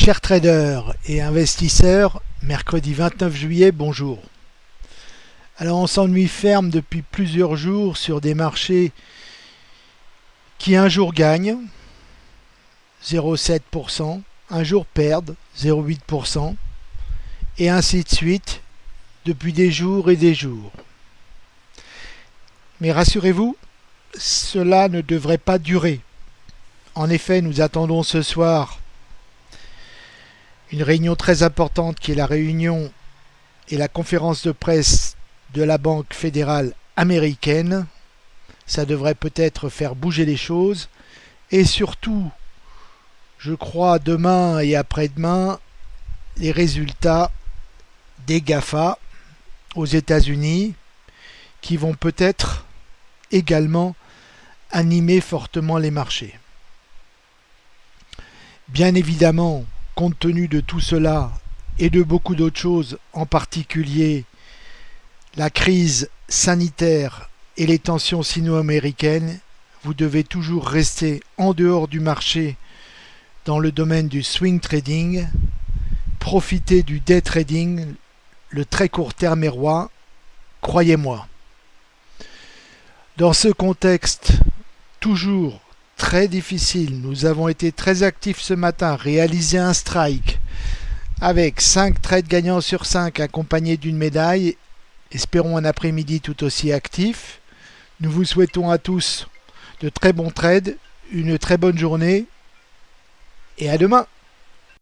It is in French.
Chers traders et investisseurs, mercredi 29 juillet, bonjour. Alors on s'ennuie ferme depuis plusieurs jours sur des marchés qui un jour gagnent 0,7%, un jour perdent 0,8% et ainsi de suite depuis des jours et des jours. Mais rassurez-vous, cela ne devrait pas durer. En effet, nous attendons ce soir une réunion très importante qui est la réunion et la conférence de presse de la Banque fédérale américaine. Ça devrait peut-être faire bouger les choses. Et surtout, je crois demain et après-demain, les résultats des GAFA aux États-Unis qui vont peut-être également animer fortement les marchés. Bien évidemment, compte tenu de tout cela et de beaucoup d'autres choses, en particulier la crise sanitaire et les tensions sino-américaines, vous devez toujours rester en dehors du marché dans le domaine du swing trading, profiter du day trading, le très court terme est roi, croyez-moi. Dans ce contexte toujours très difficile. Nous avons été très actifs ce matin, réalisé un strike avec 5 trades gagnants sur 5 accompagnés d'une médaille. Espérons un après-midi tout aussi actif. Nous vous souhaitons à tous de très bons trades, une très bonne journée et à demain